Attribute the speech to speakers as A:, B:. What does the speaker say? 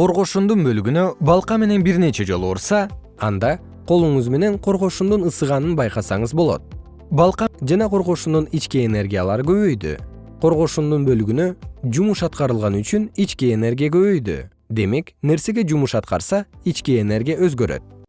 A: коргошундун бөлүгүнө балка менен бир нече жолу урса анда колуңуз менен коргошундун ысыганын байкасаңыз болот. Балка жана коргошундун ички энергиялары көбөйдү. Коргошундун бөлүгүнө жумуш аткарылган үчүн ички энергия көбөйдү. Демек нерсеге жумуш аткарса ички энергия өзгөрөт.